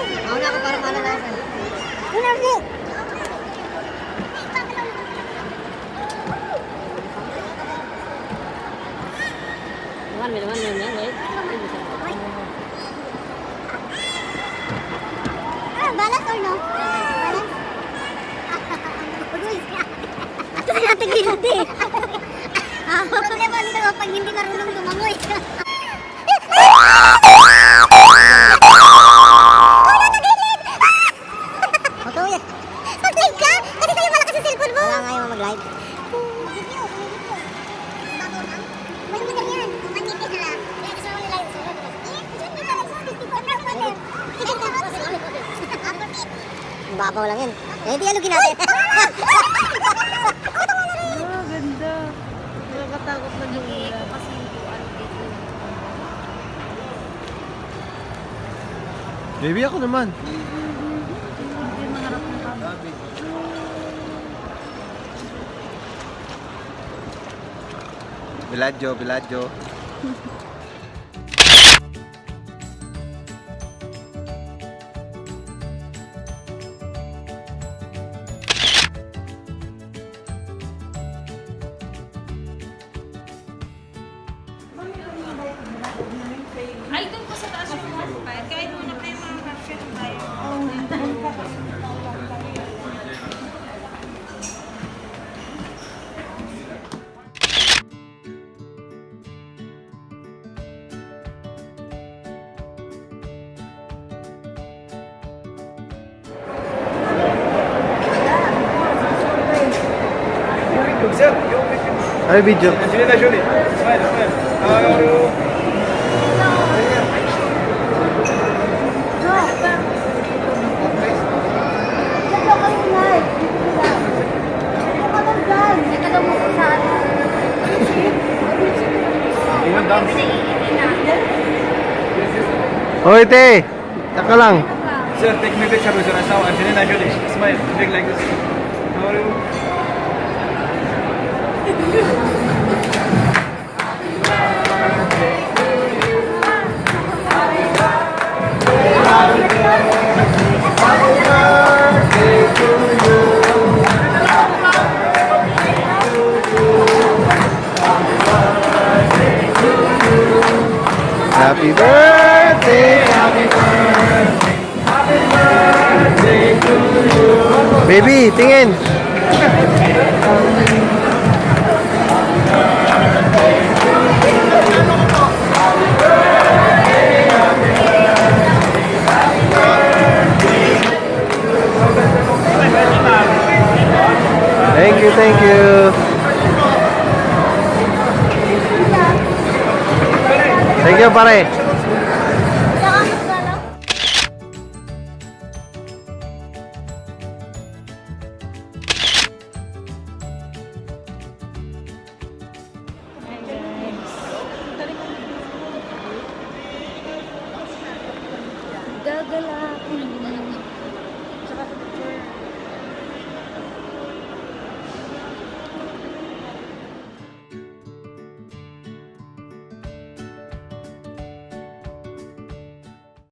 Mau nak ke mana langsung? Benar nih. Na natin ginati. Problema. Babaw lang yan. Eh, di alugin natin. Ah, ganda. Nakakatakot na yung ulan. Baby ako naman. Biladyo, biladyo. Ay, video. Angelina Jolie. Smile, smile. How are you? Ano. Hoy, te! Taka lang. Sir, take me picture with your asawa, Angelina Jolie. Smile, big like this. How are you? Happy birthday! Happy birthday! Happy birthday to you! Baby, tingin! Thank you, thank you. Oke, pare. gagala. Tsaka picture.